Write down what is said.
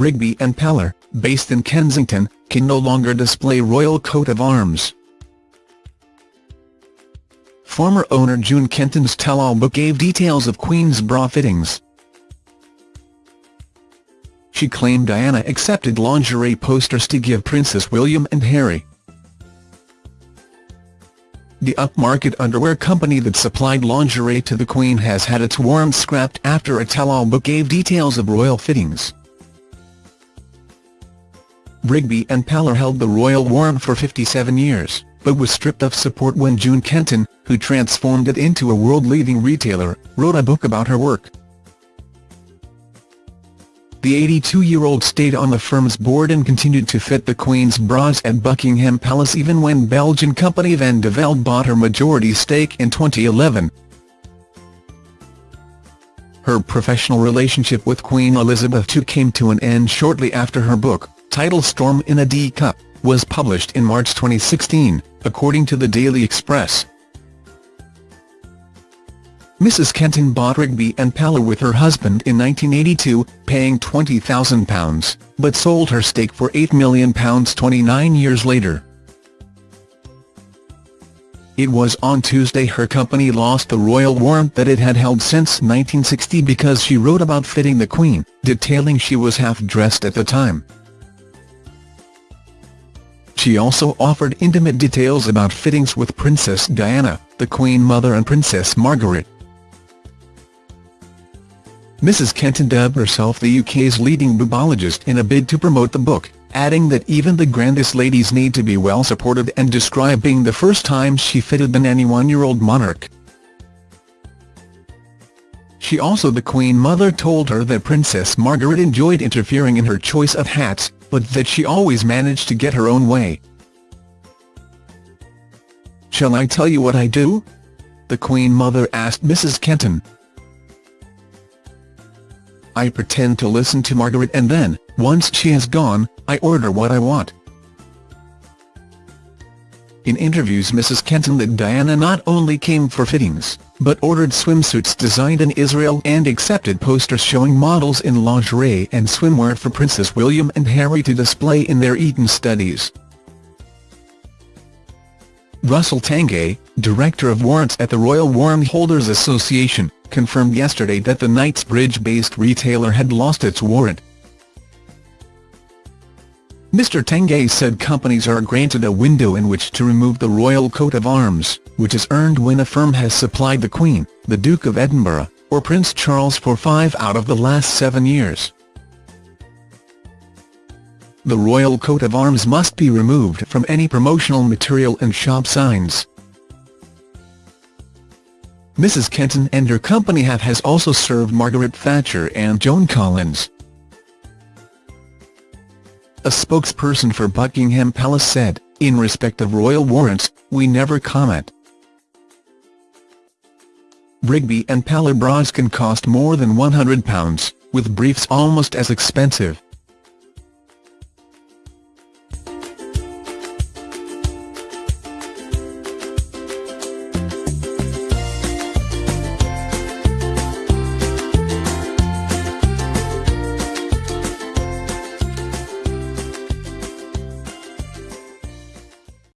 Rigby and Peller, based in Kensington, can no longer display royal coat of arms. Former owner June Kenton's tell-all book gave details of Queen's bra fittings. She claimed Diana accepted lingerie posters to give Princess William and Harry. The upmarket underwear company that supplied lingerie to the Queen has had its warrant scrapped after a tell-all book gave details of royal fittings. Rigby and Peller held the royal warrant for 57 years, but was stripped of support when June Kenton, who transformed it into a world-leading retailer, wrote a book about her work. The 82-year-old stayed on the firm's board and continued to fit the Queen's bras at Buckingham Palace even when Belgian company Van de Velde bought her majority stake in 2011. Her professional relationship with Queen Elizabeth II came to an end shortly after her book, titled Storm in a D-Cup, was published in March 2016, according to the Daily Express. Mrs Kenton bought Rigby and Peller with her husband in 1982, paying £20,000, but sold her stake for £8 million 29 years later. It was on Tuesday her company lost the royal warrant that it had held since 1960 because she wrote about fitting the Queen, detailing she was half-dressed at the time. She also offered intimate details about fittings with Princess Diana, the Queen Mother and Princess Margaret. Mrs Kenton dubbed herself the UK's leading boobologist in a bid to promote the book, adding that even the grandest ladies need to be well supported and described being the first time she fitted the 91-year-old monarch. She also the Queen Mother told her that Princess Margaret enjoyed interfering in her choice of hats, but that she always managed to get her own way. Shall I tell you what I do? The Queen Mother asked Mrs Kenton. I pretend to listen to Margaret and then, once she has gone, I order what I want. In interviews Mrs Kenton that Diana not only came for fittings, but ordered swimsuits designed in Israel and accepted posters showing models in lingerie and swimwear for Princess William and Harry to display in their Eton studies. Russell Tanguay, Director of Warrants at the Royal Warrant Holders Association, confirmed yesterday that the Knightsbridge-based retailer had lost its warrant. Mr Tanguay said companies are granted a window in which to remove the royal coat of arms, which is earned when a firm has supplied the Queen, the Duke of Edinburgh, or Prince Charles for five out of the last seven years. The royal coat of arms must be removed from any promotional material and shop signs. Mrs Kenton and her company have has also served Margaret Thatcher and Joan Collins. A spokesperson for Buckingham Palace said, in respect of royal warrants, we never comment. Rigby and Peller bras can cost more than £100, with briefs almost as expensive.